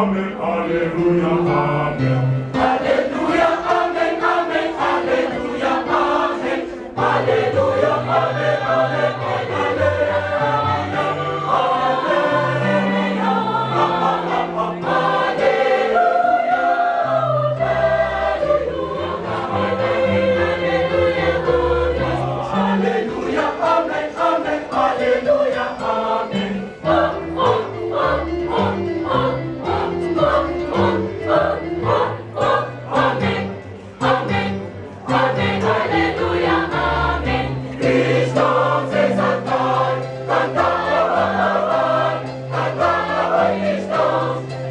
Amen, Alleluia, Amen. Hallelujah, Amen, Amen, Hallelujah, Amen. Hallelujah, Amen.